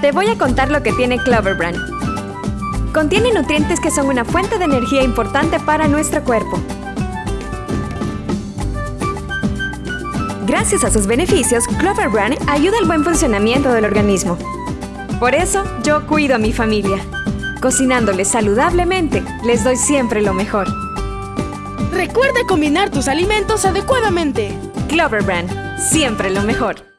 Te voy a contar lo que tiene Clover Brand. Contiene nutrientes que son una fuente de energía importante para nuestro cuerpo. Gracias a sus beneficios, Clover Brand ayuda al buen funcionamiento del organismo. Por eso, yo cuido a mi familia. Cocinándoles saludablemente, les doy siempre lo mejor. Recuerda combinar tus alimentos adecuadamente. Clover Brand, siempre lo mejor.